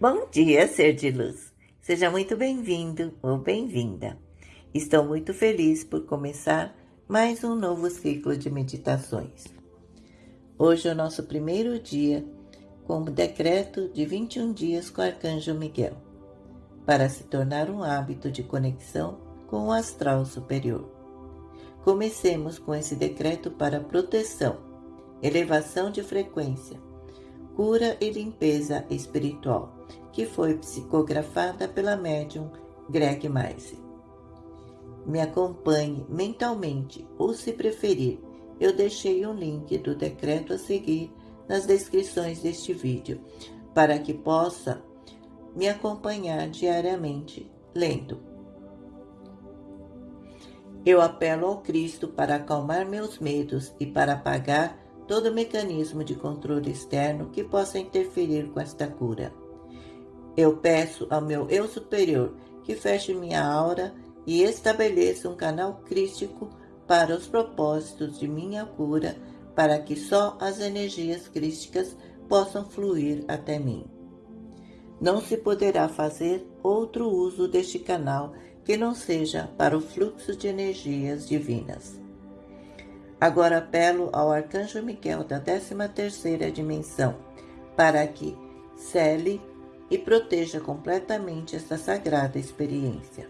Bom dia, ser de luz. Seja muito bem-vindo ou bem-vinda. Estou muito feliz por começar mais um novo ciclo de meditações. Hoje é o nosso primeiro dia com o decreto de 21 dias com o Arcanjo Miguel, para se tornar um hábito de conexão com o astral superior. Comecemos com esse decreto para proteção, elevação de frequência, cura e limpeza espiritual, que foi psicografada pela médium Greg Maise. Me acompanhe mentalmente ou, se preferir, eu deixei um link do decreto a seguir nas descrições deste vídeo, para que possa me acompanhar diariamente lendo. Eu apelo ao Cristo para acalmar meus medos e para apagar todo mecanismo de controle externo que possa interferir com esta cura. Eu peço ao meu eu superior que feche minha aura e estabeleça um canal crístico para os propósitos de minha cura, para que só as energias crísticas possam fluir até mim. Não se poderá fazer outro uso deste canal que não seja para o fluxo de energias divinas. Agora apelo ao Arcanjo Miguel da 13ª dimensão, para que cele e proteja completamente esta sagrada experiência.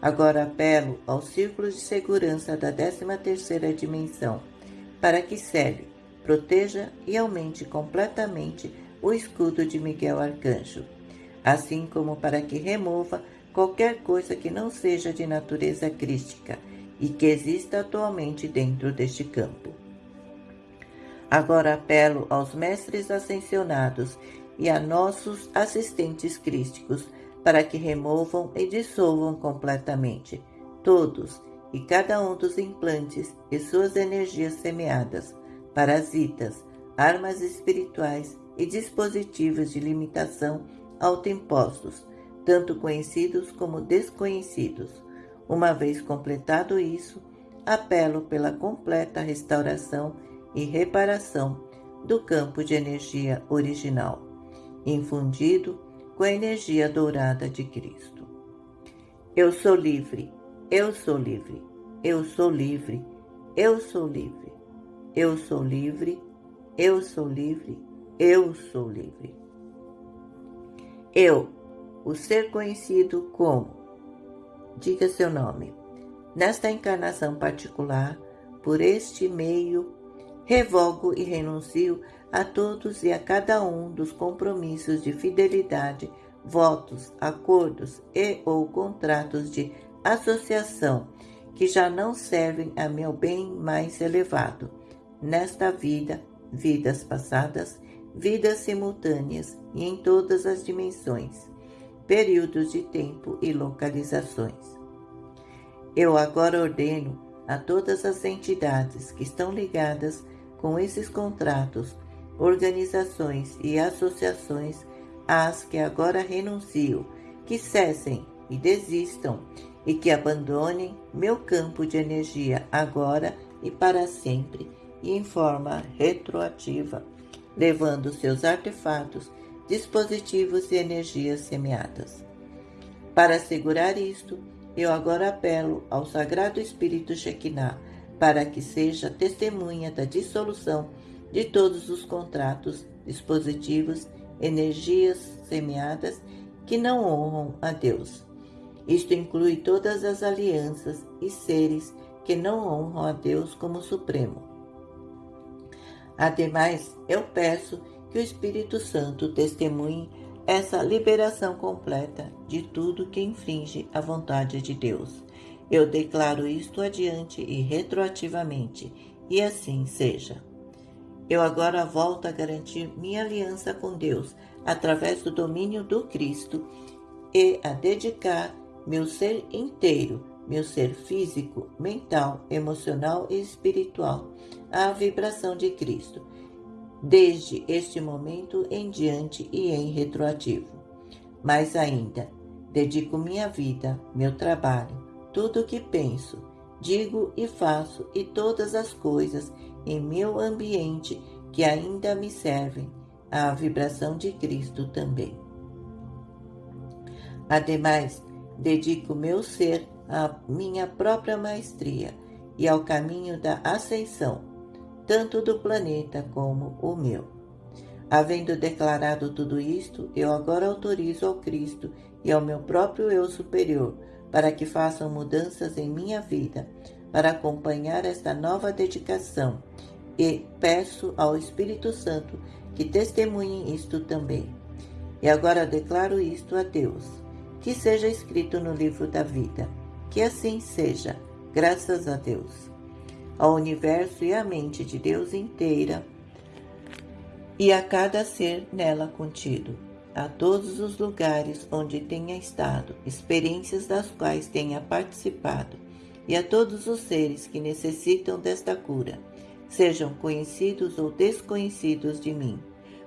Agora apelo ao Círculo de Segurança da 13ª dimensão, para que cele, proteja e aumente completamente o escudo de Miguel Arcanjo, assim como para que remova qualquer coisa que não seja de natureza crística e que exista atualmente dentro deste campo. Agora apelo aos mestres ascensionados e a nossos assistentes crísticos para que removam e dissolvam completamente todos e cada um dos implantes e suas energias semeadas, parasitas, armas espirituais e dispositivos de limitação autoimpostos, tanto conhecidos como desconhecidos, uma vez completado isso, apelo pela completa restauração e reparação do campo de energia original, infundido com a energia dourada de Cristo. Eu sou livre, eu sou livre, eu sou livre, eu sou livre, eu sou livre, eu sou livre, eu sou livre. Eu, o ser conhecido como diga seu nome. Nesta encarnação particular, por este meio, revogo e renuncio a todos e a cada um dos compromissos de fidelidade, votos, acordos e ou contratos de associação que já não servem a meu bem mais elevado, nesta vida, vidas passadas, vidas simultâneas e em todas as dimensões períodos de tempo e localizações. Eu agora ordeno a todas as entidades que estão ligadas com esses contratos, organizações e associações às que agora renuncio, que cessem e desistam e que abandonem meu campo de energia agora e para sempre e em forma retroativa, levando seus artefatos dispositivos e energias semeadas. Para assegurar isto, eu agora apelo ao Sagrado Espírito Shekinah para que seja testemunha da dissolução de todos os contratos, dispositivos, energias semeadas que não honram a Deus. Isto inclui todas as alianças e seres que não honram a Deus como Supremo. Ademais, eu peço que o Espírito Santo testemunhe essa liberação completa de tudo que infringe a vontade de Deus. Eu declaro isto adiante e retroativamente, e assim seja. Eu agora volto a garantir minha aliança com Deus através do domínio do Cristo e a dedicar meu ser inteiro, meu ser físico, mental, emocional e espiritual à vibração de Cristo desde este momento em diante e em retroativo. Mais ainda, dedico minha vida, meu trabalho, tudo o que penso, digo e faço e todas as coisas em meu ambiente que ainda me servem à vibração de Cristo também. Ademais, dedico meu ser à minha própria maestria e ao caminho da ascensão, tanto do planeta como o meu. Havendo declarado tudo isto, eu agora autorizo ao Cristo e ao meu próprio eu superior para que façam mudanças em minha vida, para acompanhar esta nova dedicação, e peço ao Espírito Santo que testemunhe isto também. E agora declaro isto a Deus, que seja escrito no livro da vida. Que assim seja, graças a Deus. Ao universo e à mente de Deus inteira, e a cada ser nela contido, a todos os lugares onde tenha estado, experiências das quais tenha participado, e a todos os seres que necessitam desta cura, sejam conhecidos ou desconhecidos de mim.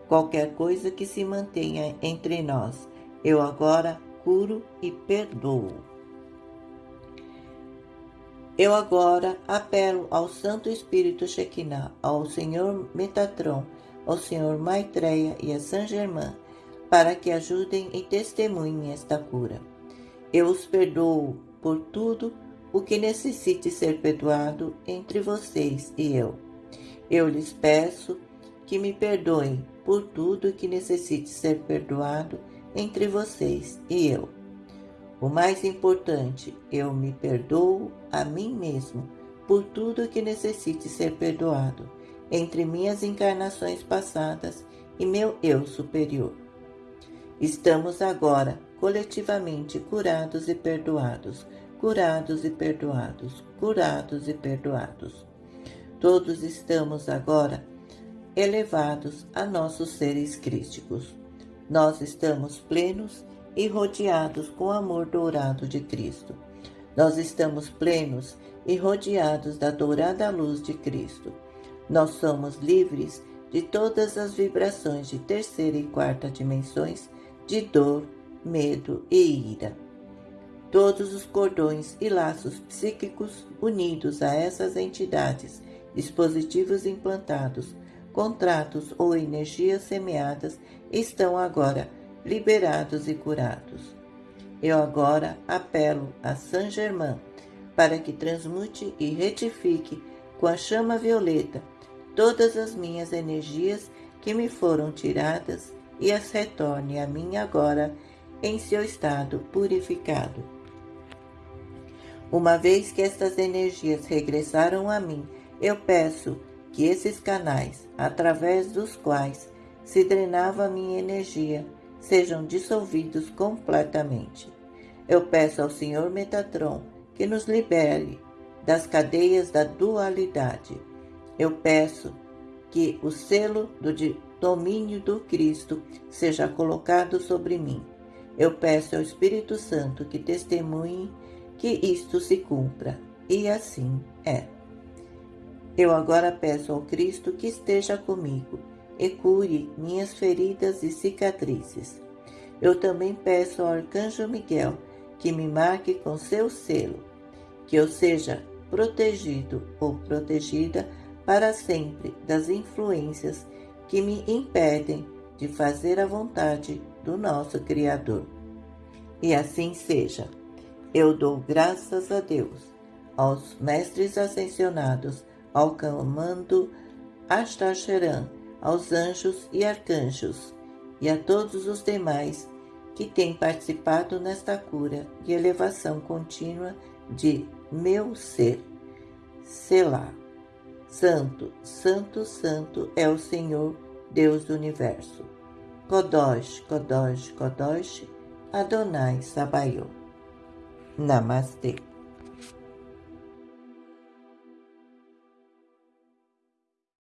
Qualquer coisa que se mantenha entre nós, eu agora curo e perdoo. Eu agora apelo ao Santo Espírito Shekinah, ao Senhor Metatron, ao Senhor Maitreya e a Saint Germain, para que ajudem e testemunhem esta cura. Eu os perdoo por tudo o que necessite ser perdoado entre vocês e eu. Eu lhes peço que me perdoem por tudo que necessite ser perdoado entre vocês e eu. O mais importante, eu me perdoo a mim mesmo por tudo que necessite ser perdoado entre minhas encarnações passadas e meu eu superior. Estamos agora coletivamente curados e perdoados curados e perdoados, curados e perdoados. Todos estamos agora elevados a nossos seres crísticos. Nós estamos plenos e rodeados com o amor dourado de Cristo. Nós estamos plenos e rodeados da dourada luz de Cristo. Nós somos livres de todas as vibrações de terceira e quarta dimensões de dor, medo e ira todos os cordões e laços psíquicos unidos a essas entidades, dispositivos implantados, contratos ou energias semeadas estão agora liberados e curados. Eu agora apelo a Saint Germain para que transmute e retifique com a chama violeta todas as minhas energias que me foram tiradas e as retorne a mim agora em seu estado purificado. Uma vez que estas energias regressaram a mim, eu peço que esses canais, através dos quais se drenava minha energia, sejam dissolvidos completamente. Eu peço ao Senhor Metatron que nos libere das cadeias da dualidade. Eu peço que o selo do domínio do Cristo seja colocado sobre mim. Eu peço ao Espírito Santo que testemunhe que isto se cumpra, e assim é. Eu agora peço ao Cristo que esteja comigo e cure minhas feridas e cicatrizes. Eu também peço ao Arcanjo Miguel que me marque com seu selo, que eu seja protegido ou protegida para sempre das influências que me impedem de fazer a vontade do nosso Criador. E assim seja. Eu dou graças a Deus, aos mestres ascensionados, ao comando Astacheran, aos anjos e arcanjos, e a todos os demais que têm participado nesta cura e elevação contínua de meu ser. Selá. Santo, Santo, Santo é o Senhor, Deus do Universo. Kodosh, Kodosh, Kodosh, Adonai Sabaoth. Namaste.